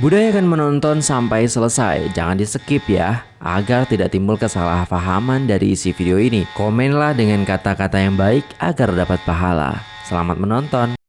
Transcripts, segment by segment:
Budayakan menonton sampai selesai, jangan di skip ya, agar tidak timbul kesalahpahaman dari isi video ini. Komenlah dengan kata-kata yang baik agar dapat pahala. Selamat menonton.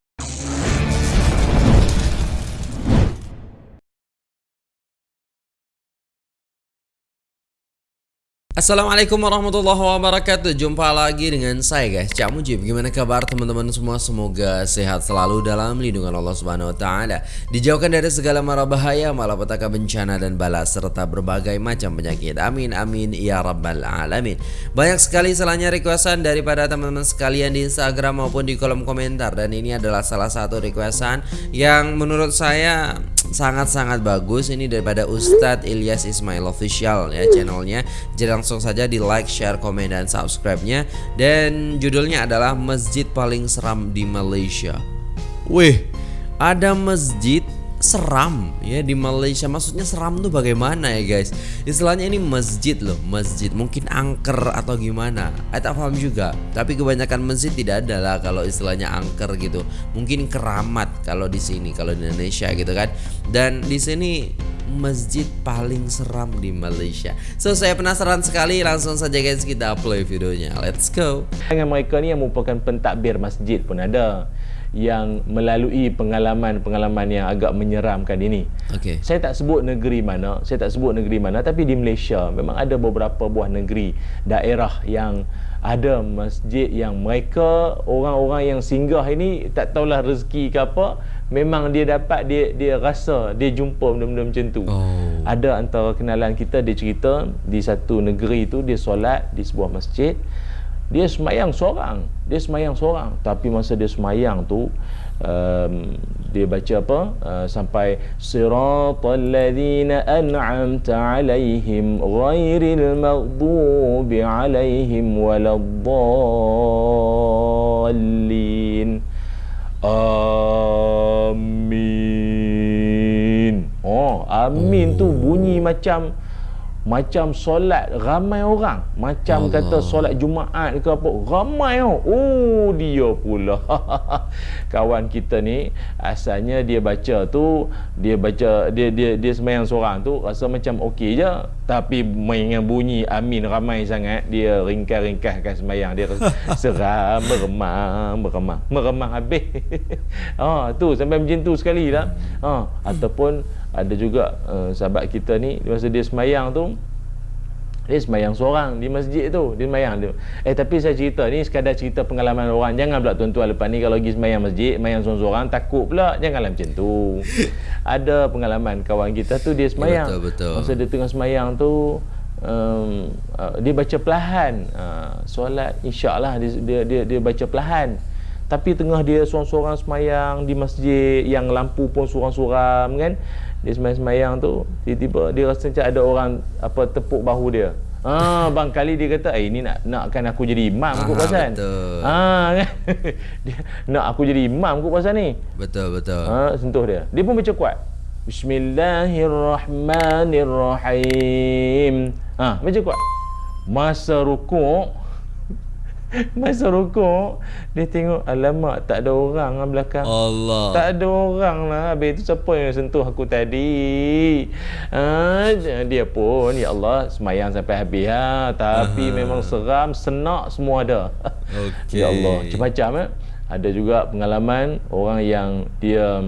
Assalamualaikum warahmatullahi wabarakatuh. Jumpa lagi dengan saya guys. Cak Mujib. Gimana kabar teman-teman semua? Semoga sehat selalu dalam lindungan Allah subhanahu wa ta'ala. Dijauhkan dari segala mara bahaya Malapetaka bencana dan bala Serta berbagai macam penyakit. Amin amin ya rabbal alamin. Banyak sekali salahnya requestan Daripada teman-teman sekalian di Instagram Maupun di kolom komentar. Dan ini adalah salah satu requestan Yang menurut saya sangat-sangat bagus. Ini daripada Ustadz Ilyas Ismail Official ya channelnya. Jadi langsung saja di like, share, komen dan subscribe-nya. Dan judulnya adalah Masjid Paling Seram di Malaysia. Wih, ada masjid seram ya di Malaysia. Maksudnya seram tuh bagaimana ya guys? Istilahnya ini masjid loh masjid. Mungkin angker atau gimana. Saya tak paham juga. Tapi kebanyakan masjid tidak ada lah kalau istilahnya angker gitu. Mungkin keramat kalau di sini kalau di Indonesia gitu kan. Dan di sini masjid paling seram di Malaysia. So saya penasaran sekali. Langsung saja guys kita play videonya. Let's go. Dengan mereka ni yang merupakan pentadbir masjid pun ada yang melalui pengalaman-pengalaman yang agak menyeramkan ini. Okay. Saya tak sebut negeri mana, saya tak sebut negeri mana tapi di Malaysia memang ada beberapa buah negeri, daerah yang ada masjid yang mereka orang-orang yang singgah ini tak tahulah rezeki ke apa, memang dia dapat dia dia rasa dia jumpa benda-benda macam tu. Oh. Ada antara kenalan kita dia cerita di satu negeri itu dia solat di sebuah masjid dia semayang seorang. Dia semayang seorang. Tapi masa dia semayang tu um, dia baca apa? Uh, sampai siratal ladzina an'amta alaihim ghairil maghdubi alaihim waladdallin. Amin. Oh amin tu bunyi macam macam solat ramai orang. Macam Allah. kata solat Jumaat ke apa ramai oh oh dia pula. Kawan kita ni asalnya dia baca tu dia baca dia dia dia sembahyang seorang tu rasa macam okey je. Tapi dengan bunyi amin ramai sangat dia ringkas-ringkaskan sembahyang dia seram meremang meremang. Meremang habis. Ha tu sampai macam tu sekali lah. Ha ataupun ada juga uh, sahabat kita ni masa dia semayang tu dia semayang seorang di masjid tu dia semayang. Dia eh tapi saya cerita ni sekadar cerita pengalaman orang. Jangan pula tuan-tuan lepas ni kalau pergi semayang masjid semayang seorang-seorang takut pula. Janganlah macam tu. Ada pengalaman kawan kita tu dia semayang. Betul, betul. masa dia tengah semayang tu um, uh, dia baca perlahan. Uh, solat insyaAllah dia, dia, dia, dia baca perlahan tapi tengah dia seorang-seorang semayang di masjid yang lampu pun suram-suram kan dia semayang-semayang tu tiba-tiba dia rasa macam ada orang apa tepuk bahu dia Ah, bang kali dia kata, "Eh, ini nak nakkan aku jadi imam kot pasal." Betul. Ah, kan. dia nak aku jadi imam kot pasal ni. Betul, betul. Ah, sentuh dia. Dia pun baca kuat. Bismillahirrahmanirrahim. Ah, baca kuat. Masa rukuk Masa rukuk Dia tengok Alamak tak ada orang lah belakang Allah Tak ada orang lah Habis tu siapa yang sentuh aku tadi ha, Dia pun Ya Allah Semayang sampai habis ha. Tapi Aha. memang seram Senak semua ada okay. Ya Allah Macam-macam eh? Ada juga pengalaman Orang yang dia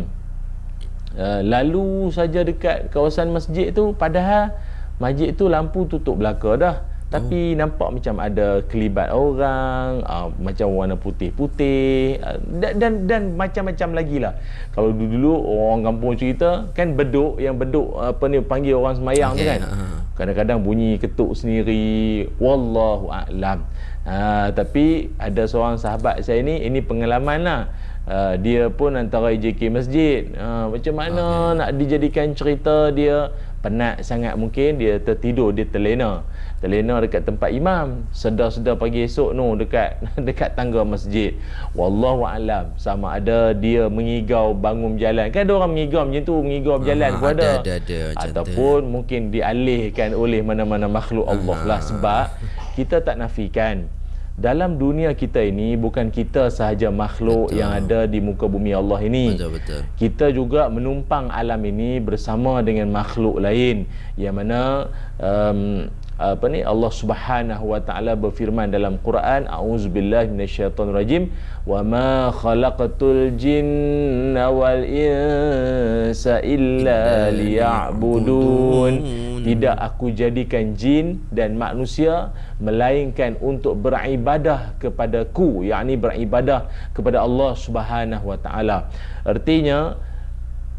uh, Lalu saja dekat kawasan masjid tu Padahal Masjid tu lampu tutup belaka dah tapi oh. nampak macam ada kelibat orang uh, macam warna putih-putih uh, dan, dan dan macam-macam lagi lah kalau dulu-dulu orang kampung cerita kan beduk yang beduk apa ni panggil orang semayang okay. tu kan uh. kadang-kadang bunyi ketuk sendiri wallahu a'lam uh, tapi ada seorang sahabat saya ni ini pengalaman lah Uh, dia pun antara IJK masjid uh, macam mana okay. nak dijadikan cerita dia penat sangat mungkin dia tertidur dia terlena terlena dekat tempat imam. Sedar-sedar pagi esok no dekat dekat tangga masjid. Wallahu alam. Sama ada dia mengigau bangun berjalan. Kan ada orang mengigau macam tu mengigau berjalan pun ada, ada, ada, ada ataupun tu. mungkin dialihkan oleh mana-mana makhluk Allah lah. Sebab kita tak nafikan. Dalam dunia kita ini bukan kita sahaja makhluk betul. yang ada di muka bumi Allah ini. Betul betul. Kita juga menumpang alam ini bersama dengan makhluk lain. Yang mana um, apa ni? Allah Subhanahu wa taala berfirman dalam Quran auzubillahi minasyaitonirrajim wa ma khalaqatul jinna wal insa illa liya'budun. Tidak aku jadikan jin dan manusia melainkan untuk beribadah kepadaku yakni beribadah kepada Allah Subhanahu wa taala. Artinya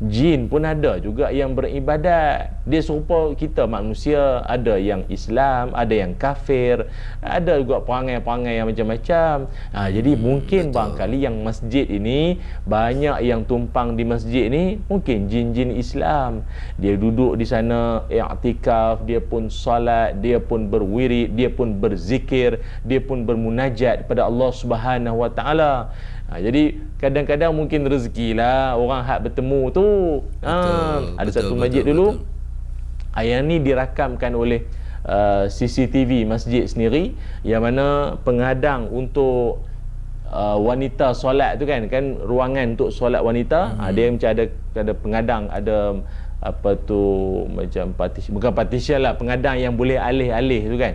jin pun ada juga yang beribadat. Dia serupa kita manusia ada yang Islam ada yang kafir ada juga perangai-perangai yang macam-macam. Ha, jadi hmm, mungkin betul. barangkali yang masjid ini banyak yang tumpang di masjid ini mungkin jin-jin Islam. Dia duduk di sana i'tikaf dia pun solat dia pun berwirid dia pun berzikir dia pun bermunajat kepada Allah Subhanahu Wa Taala Ha, jadi kadang-kadang mungkin rezeki lah orang hak bertemu tu. Ha, ada betul, satu masjid betul, dulu. Betul. Yang ni dirakamkan oleh uh, CCTV masjid sendiri yang mana penghadang untuk uh, wanita solat tu kan kan ruangan untuk solat wanita hmm. ha, dia macam ada ada penghadang ada apa tu macam partition bukan partition lah pengadang yang boleh alih-alih tu kan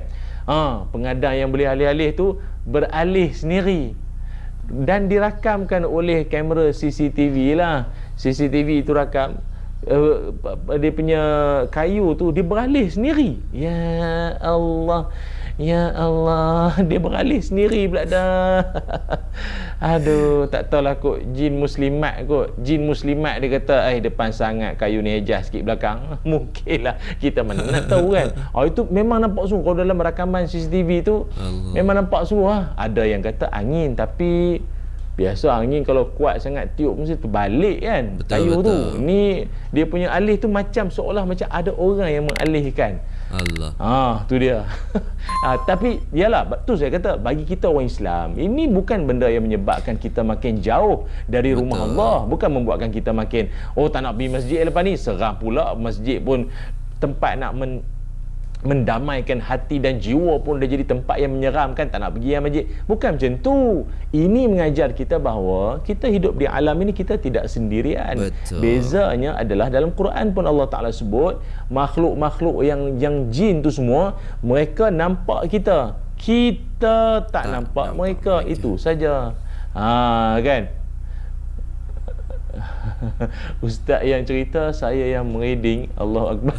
ha, pengadang yang boleh alih-alih tu beralih sendiri dan dirakamkan oleh kamera CCTV lah CCTV itu rakam uh, dia punya kayu tu dia beralih sendiri ya Allah Ya Allah, dia beralih sendiri pula dah. Aduh, tak tahulah kot jin muslimat kot. Jin muslimat dia kata, "Eh, depan sangat kayu ni adjust sikit belakang." Mungkinlah kita mana nak tahu kan. Oh, itu memang nampak sungguh kalau dalam rakaman CCTV tu Allah. memang nampak sungguh ah. Ada yang kata angin tapi Biasa angin kalau kuat sangat tiup mesti terbalik kan betul, kayu betul. tu. Ni dia punya alih tu macam seolah macam ada orang yang mengalihkan. Allah. Ah, tu dia. ah, tapi yalah, betul saya kata bagi kita orang Islam, ini bukan benda yang menyebabkan kita makin jauh dari betul. rumah Allah, bukan membuatkan kita makin oh tak nak pergi masjid lepas ni, seram pula masjid pun tempat nak men mendamaikan hati dan jiwa pun dah jadi tempat yang menyeramkan tak nak pergi yang masjid. Bukan macam tu. Ini mengajar kita bahawa kita hidup di alam ini kita tidak sendirian. Betul. bezanya adalah dalam Quran pun Allah Ta'ala sebut makhluk-makhluk yang yang jin tu semua mereka nampak kita. Kita tak, tak nampak, nampak mereka. mereka. itu saja. Ha, kan Ustaz yang cerita saya yang mereading Allah Akbar.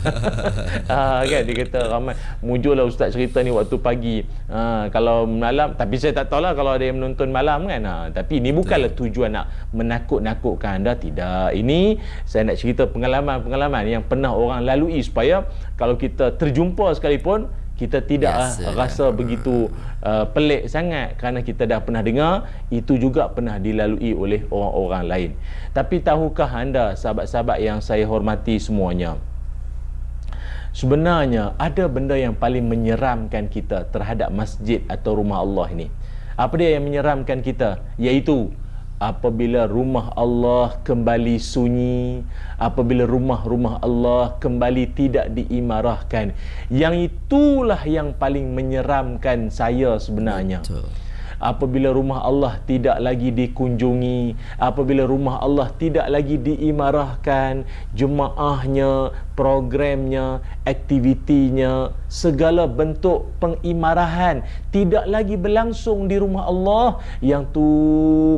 Ha, kan dia kata ramai. Mujurlah Ustaz cerita ni waktu pagi. Ha, kalau malam tapi saya tak tahu lah kalau ada yang menonton malam kan. Ha, tapi ini bukanlah tujuan nak menakut-nakutkan anda. Tidak. Ini saya nak cerita pengalaman-pengalaman yang pernah orang lalui supaya kalau kita terjumpa sekalipun kita tidak Biasa. rasa begitu uh, pelik sangat kerana kita dah pernah dengar itu juga pernah dilalui oleh orang-orang lain. Tapi tahukah anda sahabat-sahabat yang saya hormati semuanya sebenarnya ada benda yang paling menyeramkan kita terhadap masjid atau rumah Allah ini. Apa dia yang menyeramkan kita? Iaitu apabila rumah Allah kembali sunyi apabila rumah-rumah Allah kembali tidak diimarahkan yang itulah yang paling menyeramkan saya sebenarnya. Betul apabila rumah Allah tidak lagi dikunjungi apabila rumah Allah tidak lagi diimarahkan jemaahnya programnya aktivitinya segala bentuk pengimarahan tidak lagi berlangsung di rumah Allah yang tu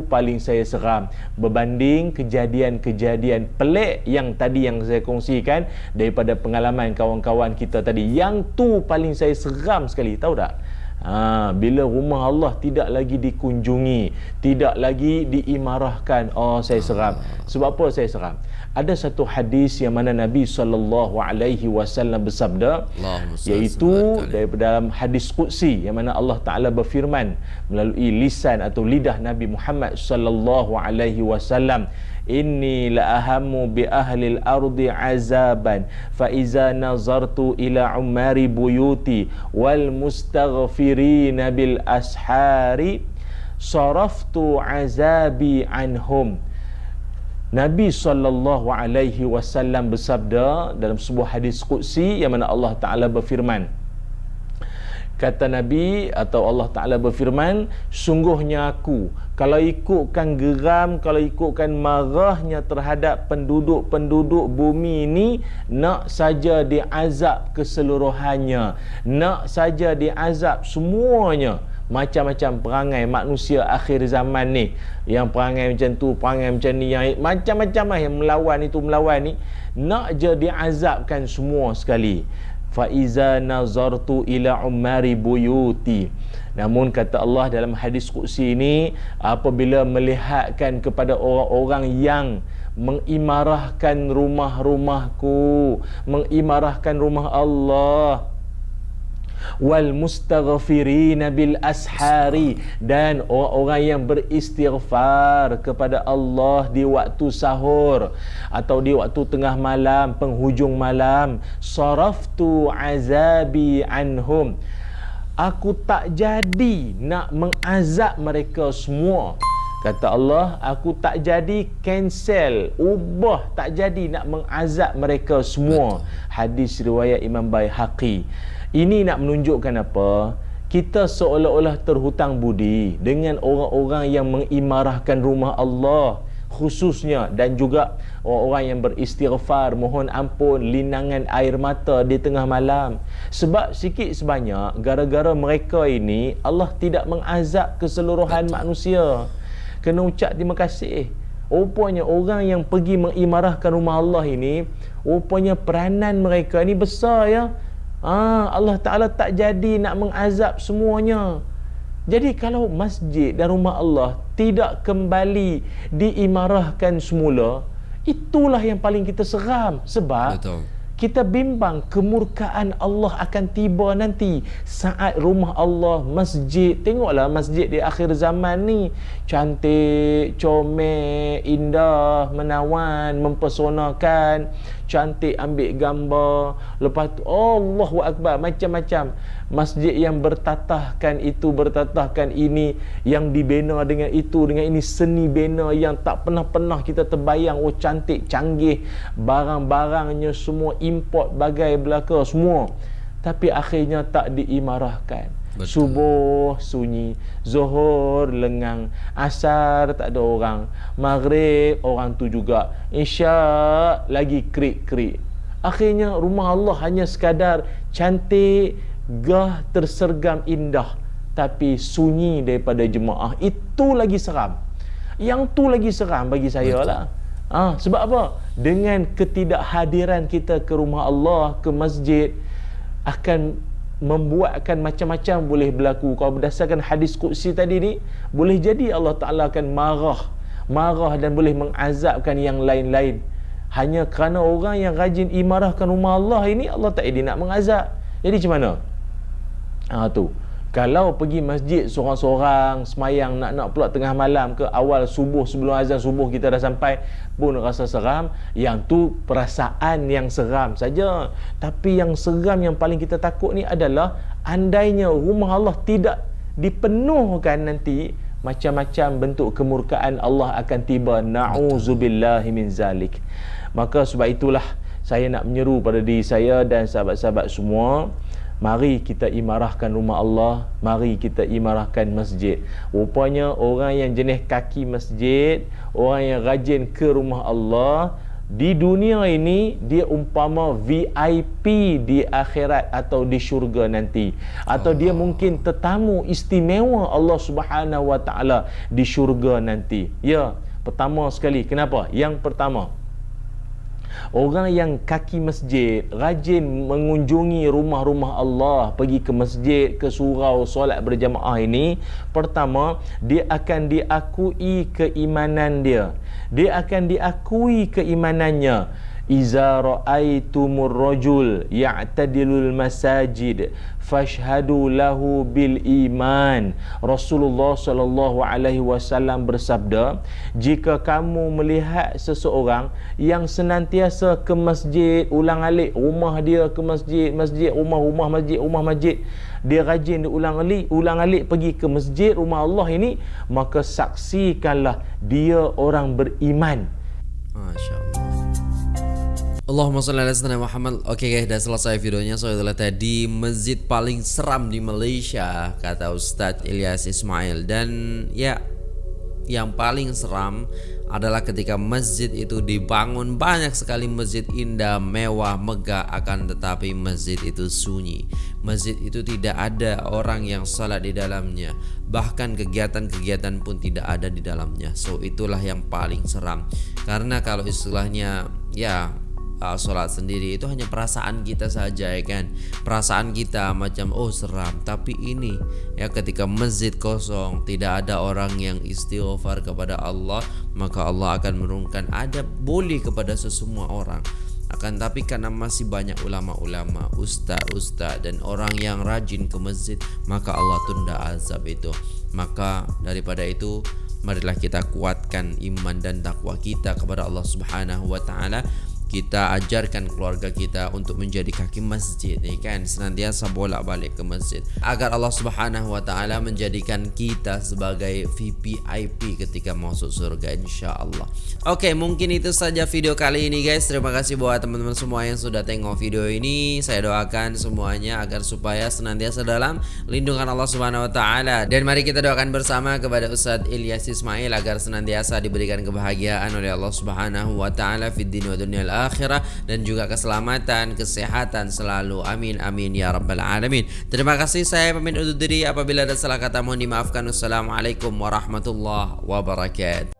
paling saya seram. Berbanding kejadian-kejadian pelik yang tadi yang saya kongsikan daripada pengalaman kawan-kawan kita tadi yang tu paling saya seram sekali. Tahu tak Ha, bila rumah Allah tidak lagi dikunjungi, tidak lagi diimarahkan, oh saya seram. Sebab apa saya seram? Ada satu hadis yang mana Nabi sallallahu alaihi wasallam bersabda iaitu daripada dalam hadis qudsi yang mana Allah Taala berfirman melalui lisan atau lidah Nabi Muhammad sallallahu alaihi wasallam inni la ahamu bi ahli al-ardi azaban fa iza nazartu ila umari buyuti wal mustaghfirin bil ashari saraftu azabi anhum. Nabi sallallahu alaihi wasallam bersabda dalam sebuah hadis qudsi yang mana Allah Taala berfirman kata Nabi atau Allah Ta'ala berfirman sungguhnya aku kalau ikutkan geram kalau ikutkan marahnya terhadap penduduk-penduduk bumi ini nak saja diazab keseluruhannya nak saja diazab semuanya. Macam-macam perangai manusia akhir zaman ni. Yang perangai macam tu perangai macam ni yang macam-macam lah yang melawan itu melawan ni. Nak je diazabkan semua sekali fa iza nazartu ila umari buyuti. Namun kata Allah dalam hadis qudsi ini apabila melihatkan kepada orang-orang yang mengimarahkan rumah-rumahku mengimarahkan rumah Allah wal mustaghfirina bil ashari. Dan orang-orang yang beristighfar kepada Allah di waktu sahur atau di waktu tengah malam penghujung malam saraftu azabi anhum. Aku tak jadi nak mengazab mereka semua Kata Allah, aku tak jadi cancel, ubah, tak jadi nak mengazab mereka semua. Hadis riwayat Imam Baihaqi. Ini nak menunjukkan apa? Kita seolah-olah terhutang budi dengan orang-orang yang mengimarahkan rumah Allah khususnya dan juga orang-orang yang beristighfar mohon ampun linangan air mata di tengah malam sebab sikit sebanyak gara-gara mereka ini Allah tidak mengazab keseluruhan manusia kena ucap terima kasih rupanya orang yang pergi mengimarahkan rumah Allah ini rupanya peranan mereka ini besar ya Ah, Allah Ta'ala tak jadi nak mengazab semuanya. Jadi kalau masjid dan rumah Allah tidak kembali diimarahkan semula, itulah yang paling kita seram. Sebab Betul kita bimbang kemurkaan Allah akan tiba nanti. Saat rumah Allah masjid. Tengoklah masjid di akhir zaman ni. Cantik comel indah menawan mempesonakan cantik ambil gambar. Lepas tu Allahu akbar. Macam-macam. Masjid yang bertatahkan itu bertatahkan ini yang dibina dengan itu dengan ini seni bina yang tak pernah-pernah kita terbayang. Oh cantik canggih. Barang-barangnya semua import bagai belaka semua. Tapi akhirnya tak diimarahkan Betul. Subuh sunyi. Zuhur lengang. Asar tak ada orang. Maghrib orang tu juga. Isya lagi krik-krik. Akhirnya rumah Allah hanya sekadar cantik gah tersergam indah. Tapi sunyi daripada jemaah. Itu lagi seram. Yang tu lagi seram bagi saya Betul. lah. Ha, sebab apa? Dengan ketidakhadiran kita ke rumah Allah ke masjid akan membuatkan macam-macam boleh berlaku. Kalau berdasarkan hadis qudsi tadi ni boleh jadi Allah Taala akan marah. Marah dan boleh mengazabkan yang lain-lain. Hanya kerana orang yang rajin imarahkan rumah Allah ini Allah tak jadi nak mengazab. Jadi macam mana? Ha tu. Kalau pergi masjid seorang-seorang semayang nak-nak pula tengah malam ke awal subuh sebelum azan subuh kita dah sampai pun rasa seram, yang tu perasaan yang seram saja. Tapi yang seram yang paling kita takut ni adalah andainya rumah Allah tidak dipenuhkan nanti macam-macam bentuk kemurkaan Allah akan tiba na'udzubillahi min zalik. Maka sebab itulah saya nak menyeru pada diri saya dan sahabat-sahabat semua Mari kita imarahkan rumah Allah Mari kita imarahkan masjid. Rupanya orang yang jenis kaki masjid Orang yang rajin ke rumah Allah Di dunia ini Dia umpama VIP di akhirat Atau di syurga nanti. Atau dia mungkin tetamu istimewa Allah subhanahu wa ta'ala Di syurga nanti. Ya, pertama sekali. Kenapa? Yang pertama Orang yang kaki masjid Rajin mengunjungi rumah-rumah Allah Pergi ke masjid, ke surau, solat berjamaah ini Pertama, dia akan diakui keimanan dia. Dia akan diakui keimanannya Iza ra'aitumur rajul ya'tadilul masajid fashhadu lahu bil iman. Rasulullah sallallahu alaihi wasallam bersabda jika kamu melihat seseorang yang senantiasa ke masjid ulang-alik rumah dia ke masjid masjid rumah rumah masjid rumah masjid dia rajin diulang-alik ulang-alik pergi ke masjid rumah Allah ini maka saksikanlah dia orang beriman. Masyaallah Allahumma salli ala sayyidina Muhammad. Oke guys, udah selesai videonya. So itulah tadi masjid paling seram di Malaysia kata Ustadz Ilyas Ismail dan ya yang paling seram adalah ketika masjid itu dibangun banyak sekali masjid indah, mewah, megah akan tetapi masjid itu sunyi. Masjid itu tidak ada orang yang salat di dalamnya. Bahkan kegiatan-kegiatan pun tidak ada di dalamnya. So itulah yang paling seram. Karena kalau istilahnya ya uh, sholat sendiri. Itu hanya perasaan kita saja ya kan? Perasaan kita macam oh seram. Tapi ini ya ketika masjid kosong tidak ada orang yang istighfar kepada Allah maka Allah akan menurunkan ada boleh kepada sesemua orang. Akan tapi karena masih banyak ulama-ulama, ustaz-ustaz dan orang yang rajin ke masjid, maka Allah tunda azab itu. Maka daripada itu, marilah kita kuatkan iman dan takwa kita kepada Allah Subhanahu wa taala kita ajarkan keluarga kita untuk menjadi kaki masjid ni kan senantiasa bolak-balik ke masjid agar Allah Subhanahu wa taala menjadikan kita sebagai VVIP ketika masuk surga insyaallah. Oke, mungkin itu saja video kali ini guys. Terima kasih buat teman-teman semua yang sudah tengok video ini. Saya doakan semuanya agar supaya senantiasa dalam lindungan Allah Subhanahu wa taala dan mari kita doakan bersama kepada Ustadz Ilyas Ismail agar senantiasa diberikan kebahagiaan oleh Allah Subhanahu wa taala fid din wa dunyal akhirah dan juga keselamatan, kesehatan selalu. Amin amin ya rabbal alamin. Terima kasih saya pamit undur diri apabila ada salah kata mohon dimaafkan. Wassalamualaikum warahmatullahi wabarakatuh.